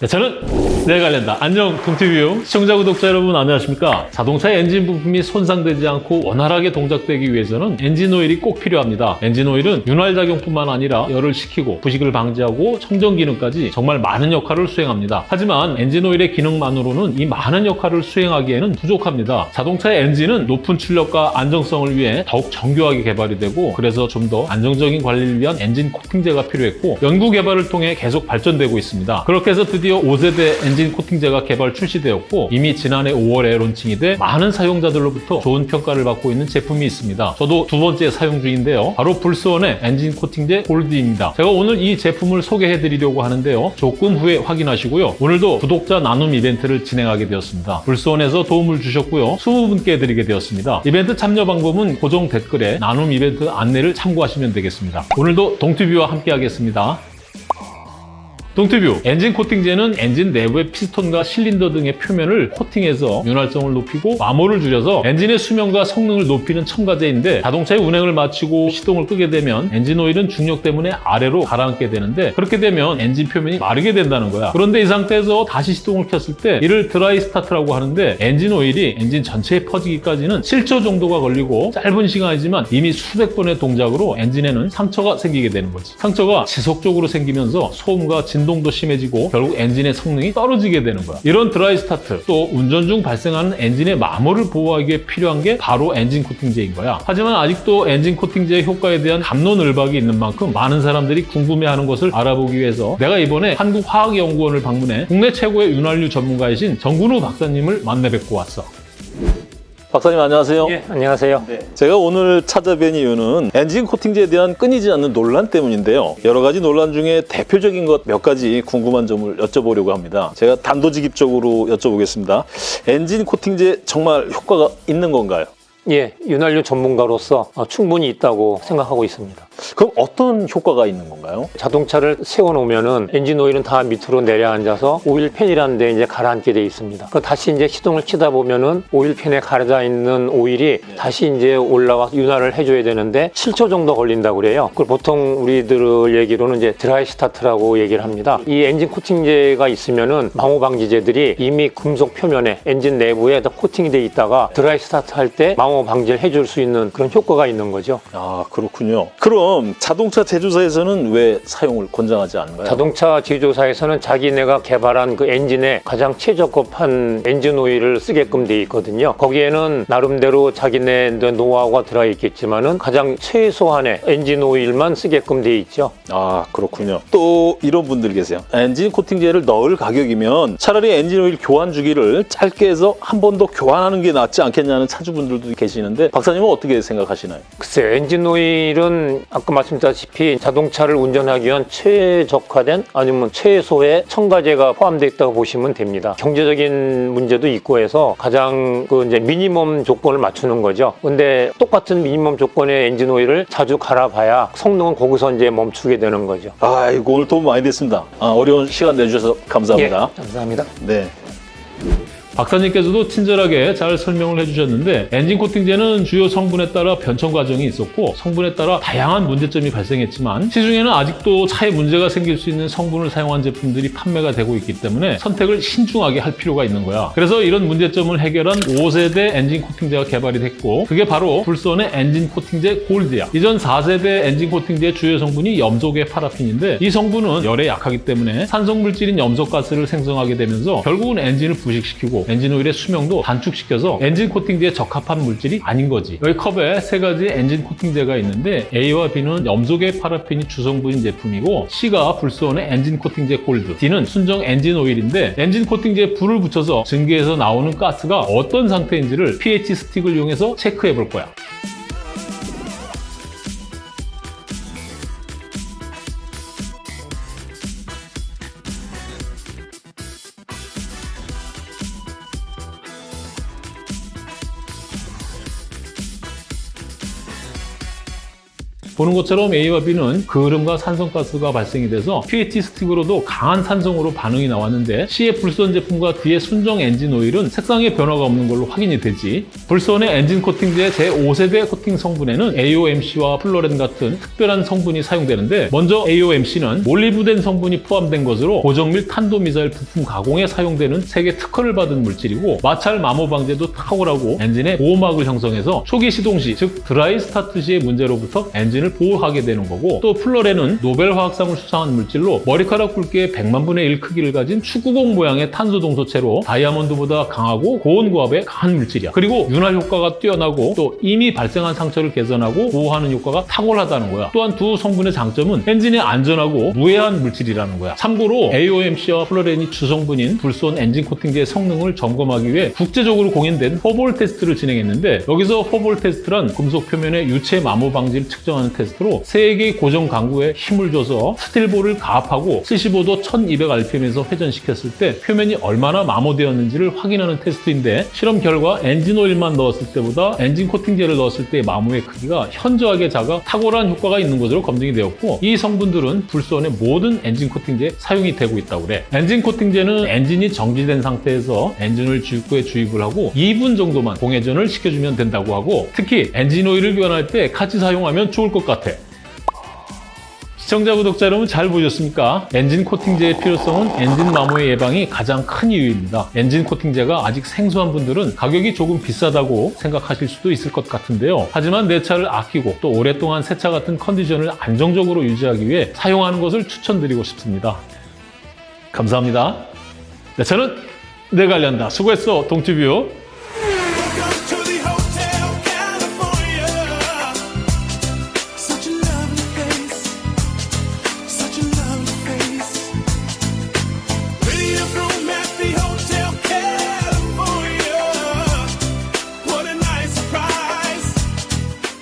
네, 저는 내관련다. 안녕 동티뷰 시청자 구독자 여러분 안녕하십니까? 자동차의 엔진 부품이 손상되지 않고 원활하게 동작되기 위해서는 엔진 오일이 꼭 필요합니다. 엔진 오일은 윤활작용뿐만 아니라 열을 식히고 부식을 방지하고 청정 기능까지 정말 많은 역할을 수행합니다. 하지만 엔진 오일의 기능만으로는 이 많은 역할을 수행하기에는 부족합니다. 자동차의 엔진은 높은 출력과 안정성을 위해 더욱 정교하게 개발이 되고 그래서 좀 더 안정적인 관리를 위한 엔진 코팅제가 필요했고 연구 개발을 통해 계속 발전되고 있습니다. 그렇게 해서 드디어 5세대 엔진 코팅제가 개발 출시되었고 이미 지난해 5월에 론칭이 돼 많은 사용자들로부터 좋은 평가를 받고 있는 제품이 있습니다. 저도 두 번째 사용 중인데요. 바로 불스원의 엔진 코팅제 골드입니다. 제가 오늘 이 제품을 소개해 드리려고 하는데요. 조금 후에 확인하시고요. 오늘도 구독자 나눔 이벤트를 진행하게 되었습니다. 불스원에서 도움을 주셨고요. 20분께 드리게 되었습니다. 이벤트 참여 방법은 고정 댓글에 나눔 이벤트 안내를 참고하시면 되겠습니다. 오늘도 동티뷰와 함께 하겠습니다. 동티뷰. 엔진 코팅제는 엔진 내부의 피스톤과 실린더 등의 표면을 코팅해서 윤활성을 높이고 마모를 줄여서 엔진의 수명과 성능을 높이는 첨가제인데 자동차의 운행을 마치고 시동을 끄게 되면 엔진 오일은 중력 때문에 아래로 가라앉게 되는데 그렇게 되면 엔진 표면이 마르게 된다는 거야. 그런데 이 상태에서 다시 시동을 켰을 때 이를 dry start라고 하는데 엔진 오일이 엔진 전체에 퍼지기까지는 7초 정도가 걸리고 짧은 시간이지만 이미 수백 번의 동작으로 엔진에는 상처가 생기게 되는 거지. 상처가 지속적으로 생기면서 소음과 진 진동도 심해지고 결국 엔진의 성능이 떨어지게 되는 거야. 이런 dry start 또 운전 중 발생하는 엔진의 마모를 보호하기 위해 필요한 게 바로 엔진 코팅제인 거야. 하지만 아직도 엔진 코팅제의 효과에 대한 갑론을박이 있는 만큼 많은 사람들이 궁금해하는 것을 알아보기 위해서 내가 이번에 한국화학연구원을 방문해 국내 최고의 윤활유 전문가이신 정근우 박사님을 만나 뵙고 왔어. 박사님 안녕하세요. 예, 안녕하세요. 네. 제가 오늘 찾아뵌 이유는 엔진 코팅제에 대한 끊이지 않는 논란 때문인데요. 여러 가지 논란 중에 대표적인 것 몇 가지 궁금한 점을 여쭤보려고 합니다. 제가 단도직입적으로 여쭤보겠습니다. 엔진 코팅제 정말 효과가 있는 건가요? 예, 윤활유 전문가로서 어, 충분히 있다고 생각하고 있습니다. 그럼 어떤 효과가 있는 건가요? 자동차를 세워놓으면 은 엔진 오일은 다 밑으로 내려앉아서 오일팬이라는 데 이제 가라앉게 돼 있습니다. 그 다시 이제 시동을 키다 보면 은 오일팬에 가려져 있는 오일이 다시 이제 올라와 윤활을 해줘야 되는데 7초 정도 걸린다고 그래요. 그걸 보통 우리들 얘기로는 이제 dry start라고 얘기를 합니다. 이 엔진 코팅제가 있으면 은 마모 방지제들이 이미 금속 표면에 엔진 내부에 다 코팅이 돼 있다가 dry start 할 때 마모 방지를 해줄 수 있는 그런 효과가 있는 거죠. 아 그렇군요. 그럼 자동차 제조사에서는 왜 사용을 권장하지 않나요? 자동차 제조사에서는 자기네가 개발한 그 엔진에 가장 최적합한 엔진 오일을 쓰게끔 돼 있거든요. 거기에는 나름대로 자기네 노하우가 들어 있겠지만은 가장 최소한의 엔진 오일만 쓰게끔 돼 있죠. 아 그렇군요. 또 이런 분들 계세요. 엔진 코팅제를 넣을 가격이면 차라리 엔진 오일 교환 주기를 짧게 해서 한 번 더 교환하는 게 낫지 않겠냐는 차주분들도 계시는데 박사님은 어떻게 생각하시나요? 글쎄 엔진 오일은 아까 말씀드렸다시피 자동차를 운전하기 위한 최적화된 아니면 최소의 첨가제가 포함되어 있다고 보시면 됩니다. 경제적인 문제도 있고 해서 가장 그 이제 미니멈 조건을 맞추는 거죠. 근데 똑같은 미니멈 조건의 엔진 오일을 자주 갈아봐야 성능은 거기서 이제 멈추게 되는 거죠. 아이고 오늘 도움 많이 됐습니다. 아, 어려운 시간 내주셔서 감사합니다. 예, 감사합니다. 네. 박사님께서도 친절하게 잘 설명을 해주셨는데 엔진 코팅제는 주요 성분에 따라 변천 과정이 있었고 성분에 따라 다양한 문제점이 발생했지만 시중에는 아직도 차에 문제가 생길 수 있는 성분을 사용한 제품들이 판매가 되고 있기 때문에 선택을 신중하게 할 필요가 있는 거야. 그래서 이런 문제점을 해결한 5세대 엔진 코팅제가 개발이 됐고 그게 바로 불스원의 엔진 코팅제 골드야. 이전 4세대 엔진 코팅제의 주요 성분이 염소계 파라핀인데 이 성분은 열에 약하기 때문에 산성 물질인 염소가스를 생성하게 되면서 결국은 엔진을 부식시키고 엔진 오일의 수명도 단축시켜서 엔진 코팅제에 적합한 물질이 아닌 거지. 여기 컵에 세 가지 엔진 코팅제가 있는데 A와 B는 염소계 파라핀이 주성분인 제품이고 C가 불스원의 엔진 코팅제 골드, D는 순정 엔진 오일인데 엔진 코팅제에 불을 붙여서 증기에서 나오는 가스가 어떤 상태인지를 pH 스틱을 이용해서 체크해 볼 거야. 보는 것처럼 A와 B는 그을음과 산성가스가 발생이 돼서 pH 스틱으로도 강한 산성으로 반응이 나왔는데 C의 불스원 제품과 D의 순정 엔진 오일은 색상의 변화가 없는 걸로 확인이 되지. 불스원의 엔진 코팅제 제5세대 코팅 성분에는 AOMC와 풀러렌 같은 특별한 성분이 사용되는데 먼저 AOMC는 몰리브덴 성분이 포함된 것으로 고정밀 탄도미사일 부품 가공에 사용되는 세계 특허를 받은 물질이고 마찰 마모 방지에도 탁월하고 엔진의 보호막을 형성해서 초기 시동 시, 즉 dry start 시의 문제로부터 엔진을 보호하게 되는 거고 또 풀러렌은 노벨 화학상을 수상한 물질로 머리카락 굵기의 100만 분의 1 크기를 가진 축구공 모양의 탄소 동소체로 다이아몬드보다 강하고 고온 고압에 강한 물질이야. 그리고 윤활 효과가 뛰어나고 또 이미 발생한 상처를 개선하고 보호하는 효과가 탁월하다는 거야. 또한 두 성분의 장점은 엔진에 안전하고 무해한 물질이라는 거야. 참고로 AOMC와 풀러렌이 주성분인 불스원 엔진 코팅제의 성능을 점검하기 위해 국제적으로 공인된 four ball 테스트를 진행했는데 여기서 four ball 테스트란 금속 표면의 유체 마모 방지를 측정하는 테스트로 세 개의 고정 강구에 힘을 줘서 steel ball을 가압하고 75도 1200rpm에서 회전시켰을 때 표면이 얼마나 마모되었는지를 확인하는 테스트인데 실험 결과 엔진 오일만 넣었을 때보다 엔진 코팅제를 넣었을 때의 마모의 크기가 현저하게 작아 탁월한 효과가 있는 것으로 검증이 되었고 이 성분들은 불스원의 모든 엔진 코팅제에 사용이 되고 있다고 그래. 엔진 코팅제는 엔진이 정지된 상태에서 엔진 오일 주입구에 주입을 하고 2분 정도만 공회전을 시켜주면 된다고 하고 특히 엔진 오일을 교환할 때 같이 사용하면 좋을 것 같아. 시청자, 구독자 여러분 잘 보셨습니까? 엔진 코팅제의 필요성은 엔진 마모의 예방이 가장 큰 이유입니다. 엔진 코팅제가 아직 생소한 분들은 가격이 조금 비싸다고 생각하실 수도 있을 것 같은데요. 하지만 내 차를 아끼고 또 오랫동안 새 차 같은 컨디션을 안정적으로 유지하기 위해 사용하는 것을 추천드리고 싶습니다. 감사합니다. 내 차는 내가 관련다. 수고했어, 동티뷰.